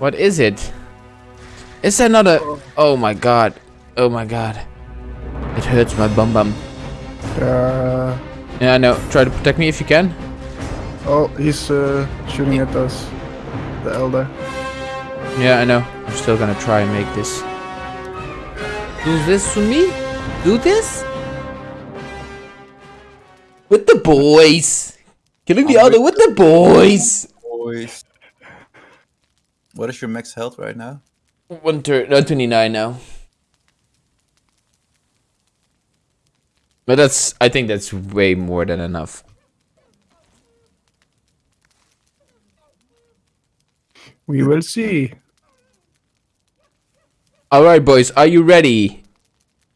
What is it? Is there not a... Oh my god. Oh my god. It hurts my bum bum. Uh, Yeah, I know. Try to protect me if you can. oh, he's uh, shooting at us. The elder. Yeah, I know. I'm still gonna try and make this. Do this to me? Do this? With the boys! Killing the elder with the boys! Boys. What is your max health right now? One turn, no, 29 now. But that's, I think that's way more than enough. We will see. Alright, boys, are you ready?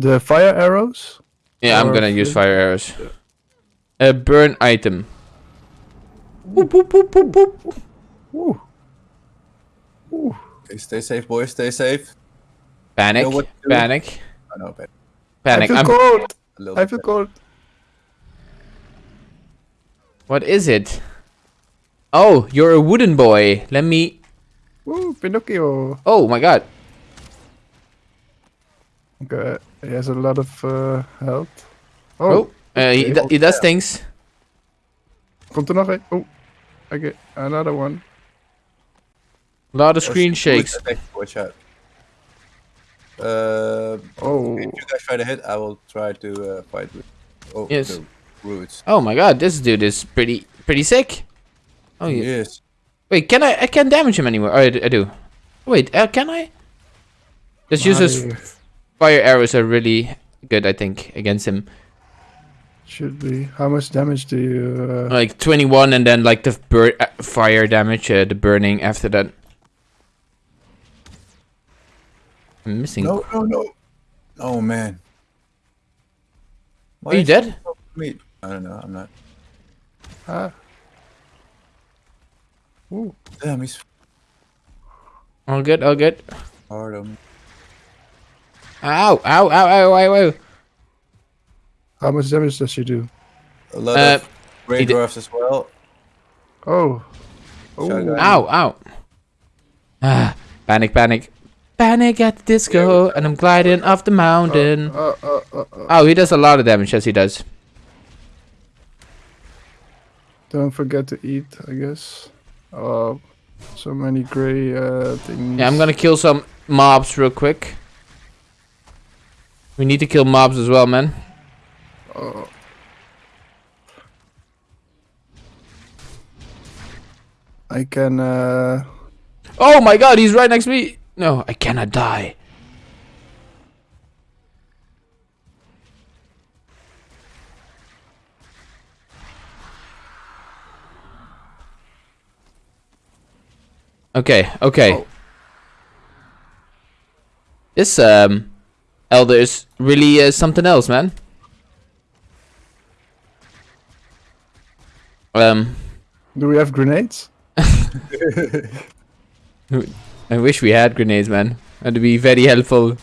The fire arrows. Yeah, I'm gonna use fire arrows. A burn item. Boop, boop, boop, boop, boop. Ooh. Ooh. Okay, stay safe, boys. Stay safe. Panic, Know what to do. panic, I know, but panic. I feel I'm- cold. a I feel better. cold. What is it? Oh, you're a wooden boy. Let me. Ooh, Pinocchio. Oh my god. Okay, he has a lot of uh, health. Oh, Oh, uh, he, okay. he does things. komt er nog een? Oh, okay, another one. A lot of screen shakes. Watch out. Uh, Oh, if you guys try to hit, I will try to uh, fight with. Oh, Yes. the roots. Oh my god, this dude is pretty pretty sick. Oh yeah. Yes. Wait, can I? I can't damage him anymore. Oh, I, d- I do. Wait, uh, can I? Just use his fire arrows are really good, I think, against him. Should be. How much damage do you? Uh, Like 21, and then like the bur- uh, fire damage, uh, the burning after that. I'm missing. No, no, no. Oh man. Why Are you dead? he Me. I don't know. I'm not. ah. Ooh. Damn, he's All good, all good. hard on me. Ow, ow, ow, ow, ow, ow. How much damage does she do? A lot Uh, of brain as well. Oh. Oh. Ow, ow. Ah, panic, panic. Panic at the disco, and I'm gliding off the mountain. Uh, uh, uh, uh. Oh, he does a lot of damage, yes he does. Don't forget to eat, I guess. Oh, so many gray uh, things. Yeah, I'm gonna kill some mobs real quick. We need to kill mobs as well, man. Oh. I can. Uh, Oh my god, he's right next to me! No, I cannot die. Okay, okay. Oh. This um elder is really uh, something else, man. Um do we have grenades? I wish we had grenades, man. That'd be very helpful.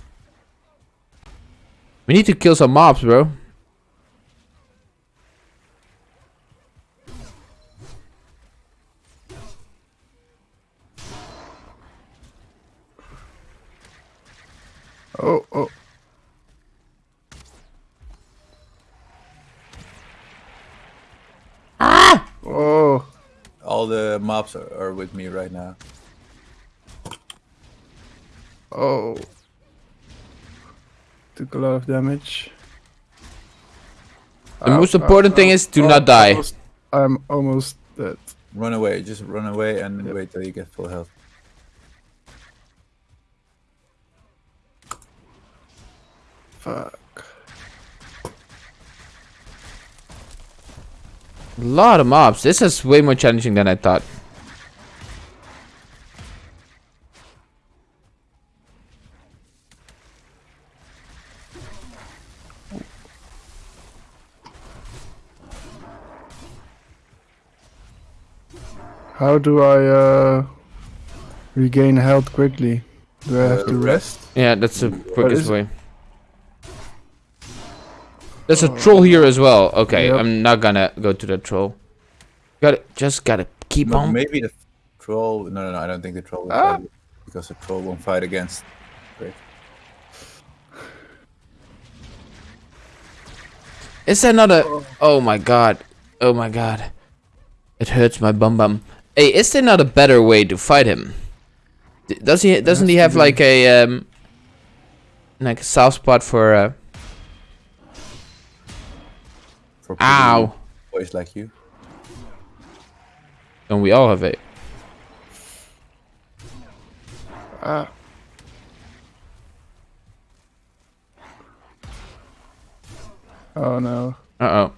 We need to kill some mobs, bro. Oh, oh. Ah! Oh, All the mobs are, are with me right now. Oh. Took a lot of damage. The most uh, important thing uh, is do uh, not die. Almost, I'm almost dead. Run away. Just run away and wait till you get full health. Fuck. A lot of mobs. This is way more challenging than I thought. How do I uh, regain health quickly? Do I have Uh, to rest? Yeah, that's the quickest way. There's a troll here as well. Okay, Yep. I'm not gonna go to the troll. Got to just gotta keep No, on. maybe the troll. No, no, no. I don't think the troll. Will Ah. fight. Because the troll won't fight against. Great. Is there not a... Oh my god. Oh my god. It hurts my bum bum. Hey, is there not a better way to fight him? D- Does he? Doesn't he have be. like a um, like a soft spot for? Uh, For ow! boys like you. Don't we all have it? Ah. Oh no. Uh oh.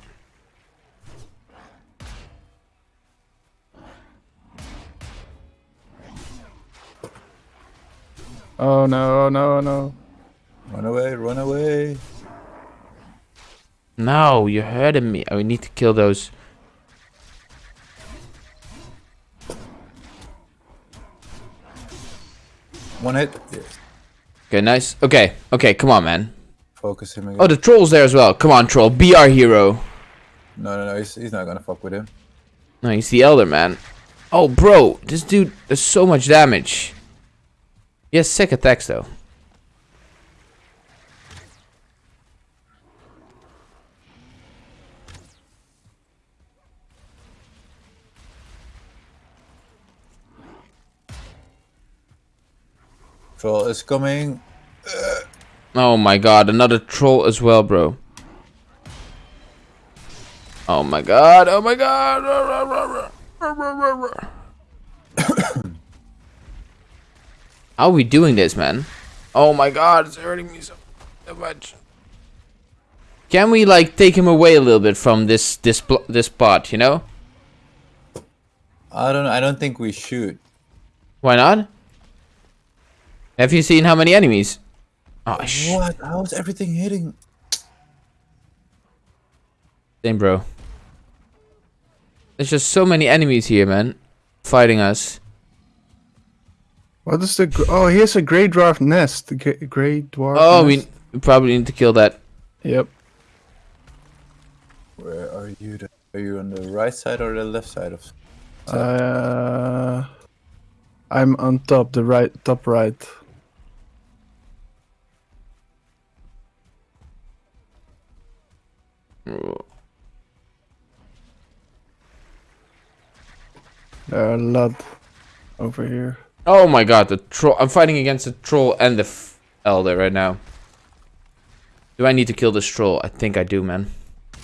Oh no, oh no, oh no. Run away, run away. No, you're hurting me. Oh, we need to kill those. One hit. Yes. Okay, nice. Okay, okay, come on, man. Focus him oh, again. Oh, the troll's there as well. Come on, troll. Be our hero. No, no, no. He's, he's not gonna fuck with him. No, he's the elder man. Oh, bro, this dude does so much damage. He has sick attacks though. Troll is coming. Oh my god, another troll as well, bro. Oh my god, oh my god. How are we doing this, man? Oh my god, it's hurting me so, so much. Can we like take him away a little bit from this this blo- this spot, you know? I don't. I don't think we should. Why not? Have you seen how many enemies? Oh sh What? How is everything hitting? Same, bro. There's just so many enemies here, man. Fighting us. What is the? Oh, here's a gray dwarf nest. The gray dwarf. Oh, we nest. we probably need to kill that. Yep. Where are you? The, are you on the right side or the left side of? Uh, I'm on top, the right, top right. There are a lot over here. Oh my god, the troll. I'm fighting against the troll and the f- elder right now. Do I need to kill this troll? I think I do, man. I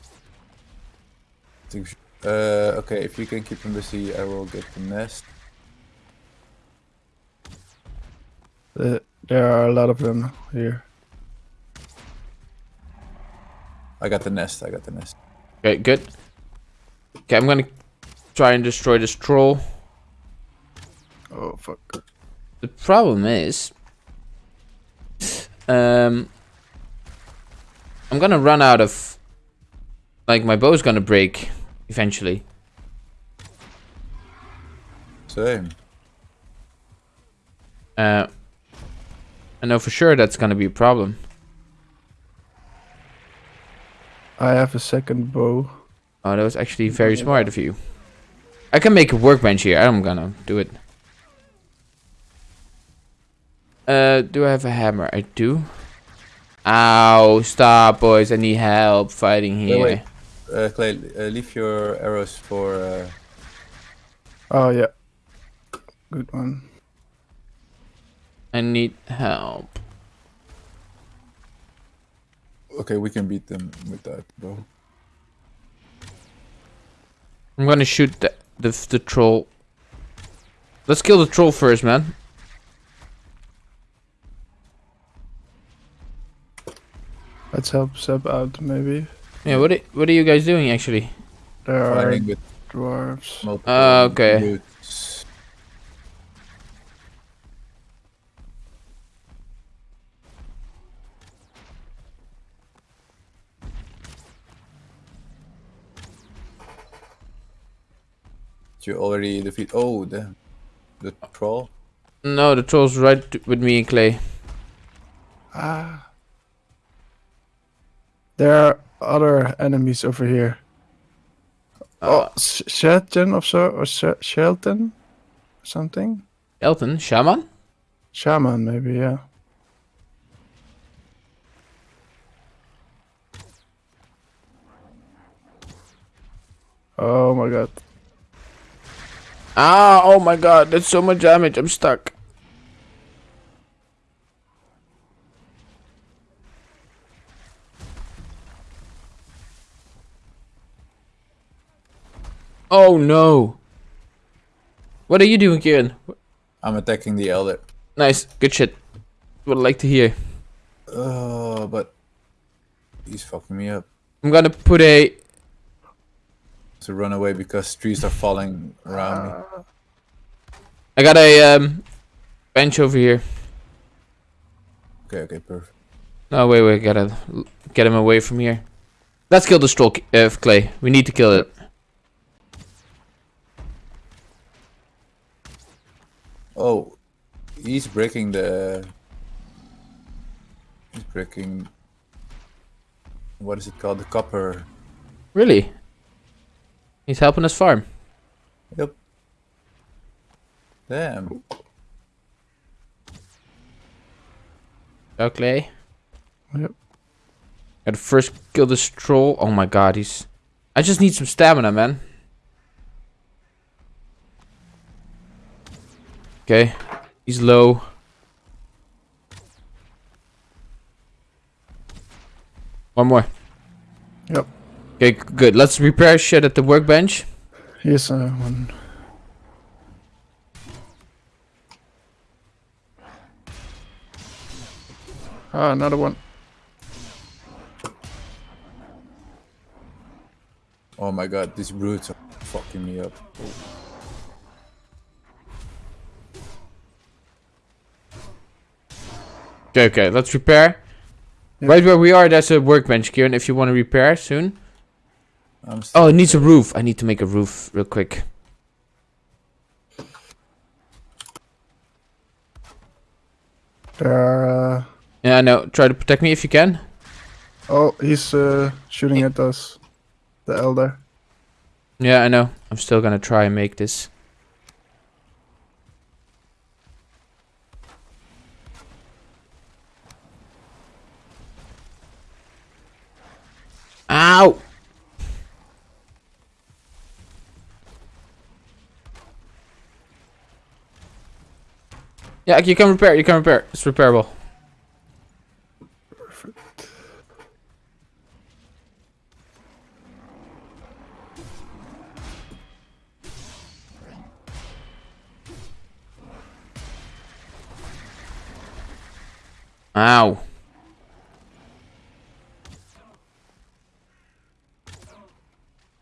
think we should- Uh, okay. If you can keep him busy, I will get the nest. The, there are a lot of them here. I got the nest. I got the nest. Okay, good. Okay, I'm gonna try and destroy this troll. Oh fuck! The problem is, um, I'm gonna run out of, like, my bow's gonna break eventually. Same. Uh, I know for sure that's gonna be a problem. I have a second bow. Oh, that was actually very smart of you. I can make a workbench here. I'm gonna do it. Uh, do I have a hammer? I do. Ow! Stop, boys! I need help fighting here. wait. Uh, Clay, uh, leave your arrows for. Uh, Oh yeah, good one. I need help. okay, we can beat them with that bow. I'm gonna shoot the the, the troll. Let's kill the troll first, man. Let's help Seb out maybe. Yeah. What are, what are you guys doing actually? There are Fighting with dwarves. multiple. Ah, okay. brutes. Did you already defeat? Oh, the the troll. No, the troll's right with me and Clay. Ah. There are other enemies over here. Uh, oh, Shelton or so, or Sh- Shelton, something. Elton, shaman. Shaman, maybe, yeah. Oh my god. Ah, oh my god, that's so much damage. I'm stuck. Oh no. What are you doing, Kieran? I'm attacking the elder. Nice, good shit. Would like to hear. Uh, but he's fucking me up. I'm gonna put a. To run away because trees are falling around me. I got a um, bench over here. Okay, okay, perfect. No, wait, wait, gotta get him away from here. Let's kill the stroll, uh, Clay. We need to kill it. Oh, he's breaking the. He's breaking. What is it called? The copper. Really? He's helping us farm. Yep. Damn. Okay. Clay. Yep. Gotta first kill the troll. Oh my god, he's. I just need some stamina, man. Okay, he's low. One more. Yep. Okay, good. Let's repair shit at the workbench. Here's uh, one. Ah, another one. Oh my god, these brutes are fucking me up. Okay, okay, let's repair. Yep. Right where we are, there's a workbench, Kieran, if you want to repair soon. I'm Oh, it needs a roof. I need to make a roof real quick. Uh, Yeah, I know. Try to protect me if you can. oh, he's uh, shooting at us. The elder. Yeah, I know. I'm still gonna try and make this. Ow! Yeah, you can repair. You can repair. It's repairable. Ow.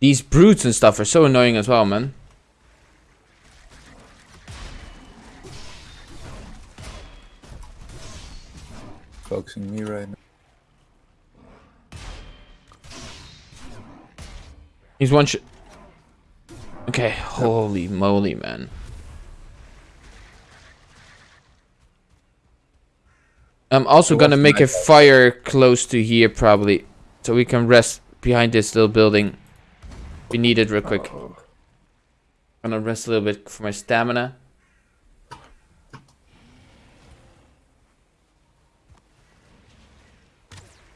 These brutes and stuff are so annoying as well, man. focusing me right now. He's one shot. Okay, holy moly, man. I'm also gonna make a fire close to here, probably, so we can rest behind this little building. We need it real quick. Gonna rest a little bit for my stamina.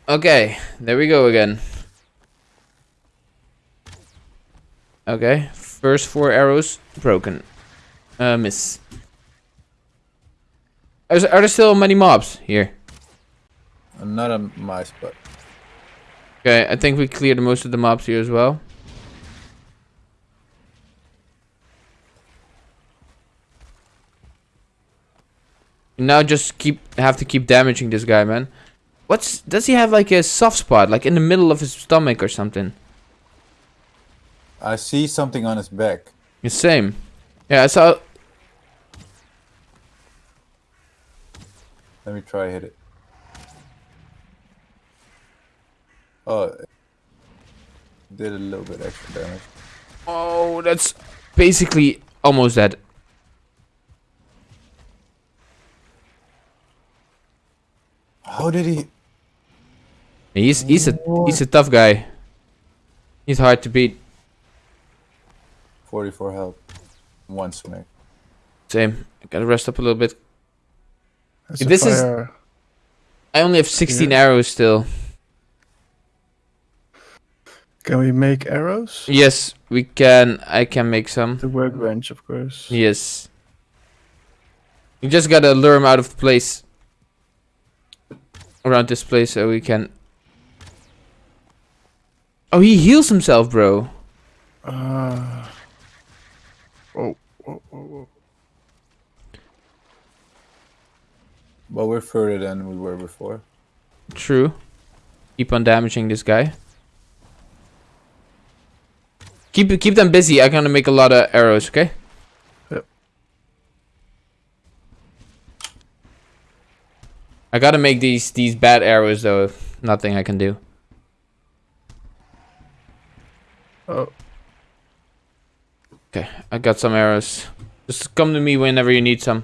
Okay, there we go again. Okay, first four arrows broken. Uh, miss. Are, are there still many mobs here? Not a mice, but Okay, I think we cleared most of the mobs here as well. Now just keep have to keep damaging this guy, man. What's does he have like a soft spot, like in the middle of his stomach or something? I see something on his back. The same. Yeah, I saw. Let me try hit it. Oh, did a little bit extra damage. Oh, that's basically almost dead. How did he? He's he's a he's a tough guy. He's hard to beat. 44 health. One smack. Same. I gotta rest up a little bit. It's a This is- I only have 16 Yeah. arrows still. Can we make arrows? Yes, we can. I can make some. The workbench, of course. Yes. You just gotta lure him out of place. Around this place so we can... Oh, he heals himself, bro. Uh, oh, oh, oh, oh. But we're further than we were before. True. Keep on damaging this guy. Keep keep them busy. I'm gonna make a lot of arrows, okay? I gotta make these these bad arrows though. If nothing I can do. Oh, Okay, I got some arrows. Just come to me whenever you need some.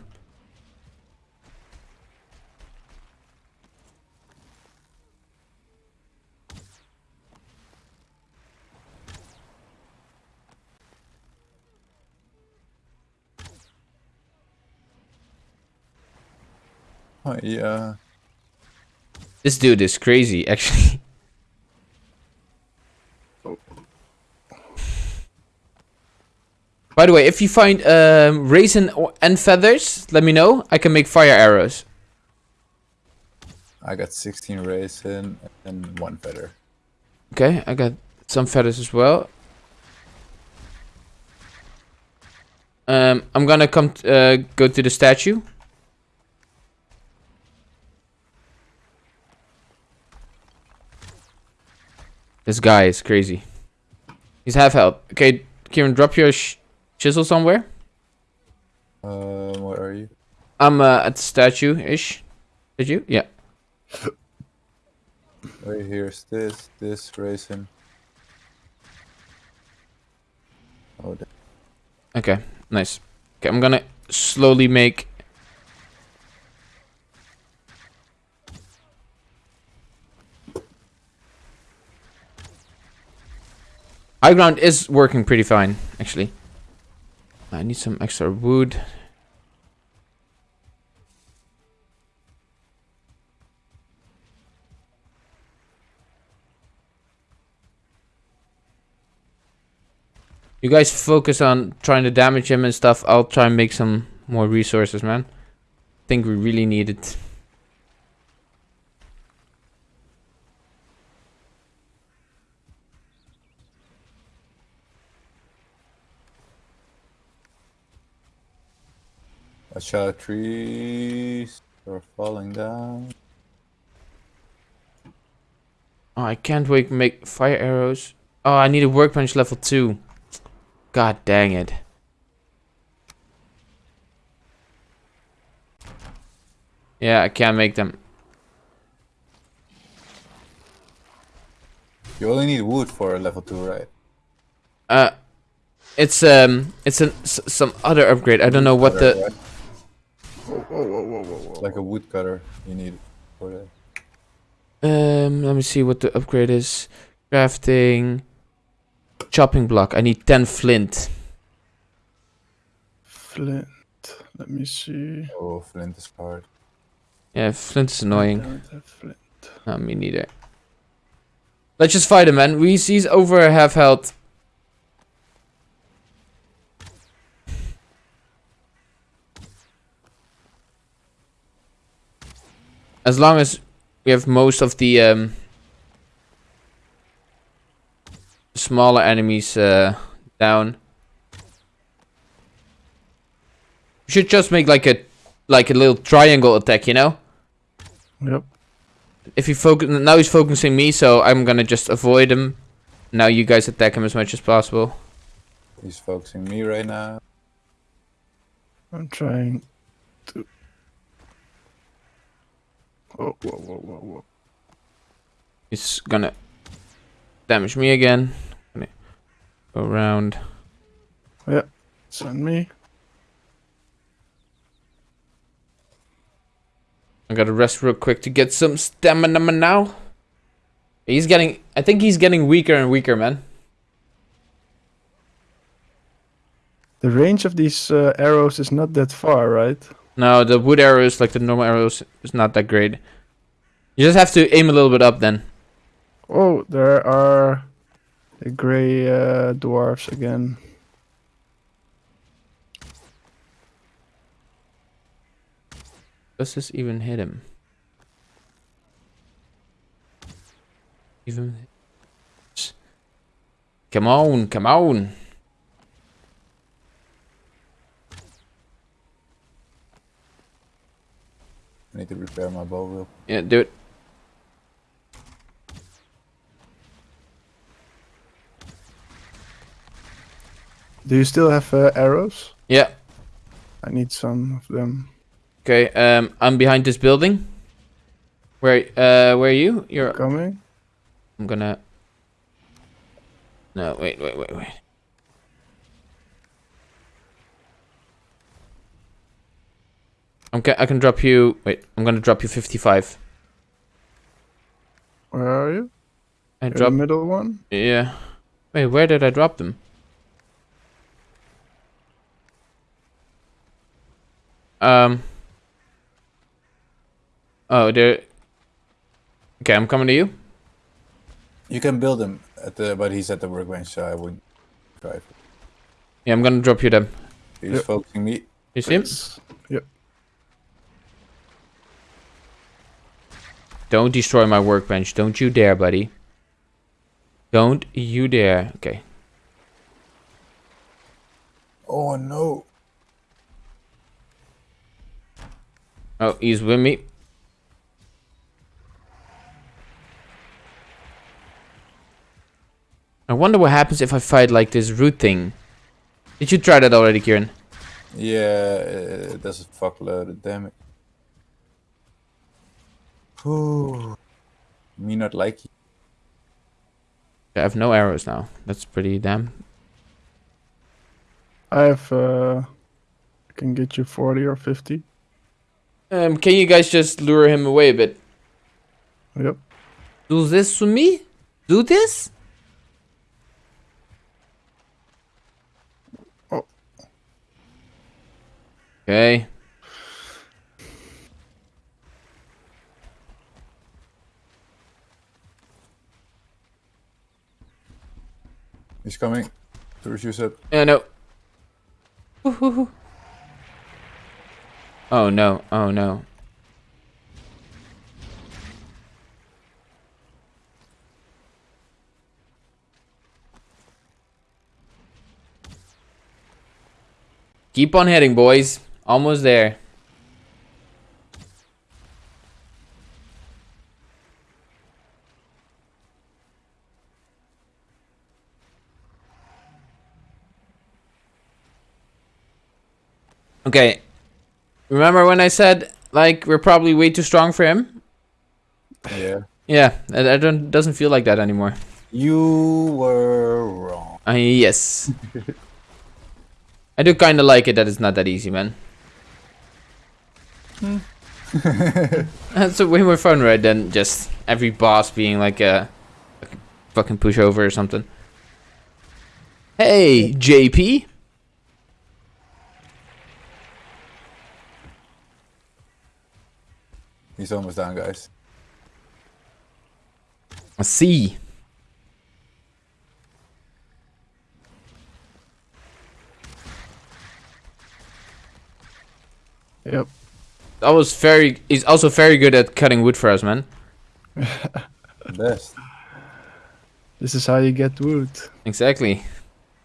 Oh, yeah. This dude is crazy, actually. By the way, if you find um, raisin and feathers, let me know. I can make fire arrows. I got 16 raisin and one feather. Okay, I got some feathers as well. Um, I'm gonna come t- uh, go to the statue. This guy is crazy. He's half health. Okay, Kieran, drop your sh- chisel somewhere. Um, where are you? I'm uh, at the statue-ish. Did you? Yeah. Right here's this, this raisin. Oh, Okay, nice. Okay, I'm gonna slowly make. High ground is working pretty fine, actually. I need some extra wood. You guys focus on trying to damage him and stuff. I'll try and make some more resources, man. I think we really need it. Watch out, trees are falling down. Oh, I can't wait make fire arrows. Oh, I need a workbench level 2. God dang it. Yeah, I can't make them. You only need wood for a level 2, right? Uh, it's um, it's an s- some other upgrade. I don't know what the. right? Whoa, whoa, whoa, whoa, whoa, whoa. Like a woodcutter you need for that. Um, let me see what the upgrade is. Crafting. Chopping block. I need 10 flint. Flint. Let me see. Oh, flint is hard. Yeah, flint is I annoying. don't have flint. No, me neither. Let's just fight him, man. We he's over half health. As long as we have most of the um, smaller enemies uh, down. We should just make like a like a little triangle attack, you know? Yep. if he focus now he's focusing me so i'm gonna just avoid him now you guys attack him as much as possible He's focusing me right now. I'm trying to. Oh, whoa, whoa, whoa, whoa. he's gonna damage me again Gonna go around It's on me. i gotta rest real quick to get some stamina now he's getting i think he's getting weaker and weaker man The range of these uh, arrows is not that far, right? No, the wood arrows, like the normal arrows, is not that great. You just have to aim a little bit up then. Oh, there are the gray uh, dwarfs again. Does this even hit him? Even. Come on, come on. I need to repair my bow real. Yeah, do it. Do you still have uh, arrows? Yeah. I need some of them. Okay. Um, I'm behind this building. Where? Uh, where are you? You're. Coming? I'm gonna. No, wait, wait, wait, wait. I'm ca- I can drop you. Wait, I'm gonna drop you 55. Where are you? I You're the middle one? Yeah. Wait, where did I drop them? Um. Oh, they're. Okay, I'm coming to you. You can build him at the, but he's at the workbench, so I wouldn't try. Yeah, I'm gonna drop you them. He's Yep. focusing me. You see him? Yes. Yep. Don't destroy my workbench. Don't you dare, buddy. Don't you dare. Okay. Oh no! Oh, he's with me. I wonder what happens if I fight like this root thing. Did you try that already, Kieran? Yeah, it does a fuckload of damage. Ooh. Me not like you. I have no arrows now. That's pretty damn. I have. Uh, I can get you 40 or 50. Um, can you guys just lure him away a bit? Yep. Do this to me? Do this? Oh. Okay. He's coming. Towards you said. Yeah, no. Oh no, oh no. Keep on heading, boys. Almost there. Okay. Remember when I said like we're probably way too strong for him? Yeah. Yeah, I, don't doesn't feel like that anymore. You were wrong. Uh, yes. I do kind of like it that it's not that easy, man. That's way more fun, right? Than just every boss being like a, a fucking pushover or something. Hey, JP. He's almost down, guys. I see. Yep. That was very. He's also very good at cutting wood for us, man. Best. This is how you get wood. Exactly.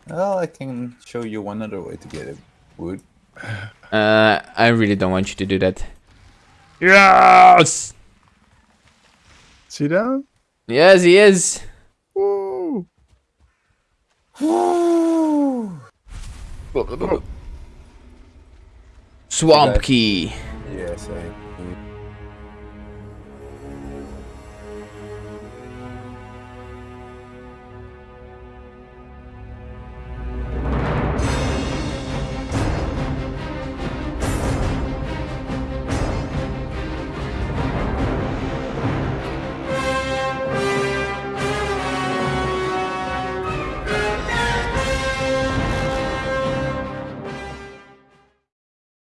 Well, I can show you one other way to get it. Wood. Uh, I really don't want you to do that. Yes. See down? Yes, he is. Woo! Swamp key. Yes, I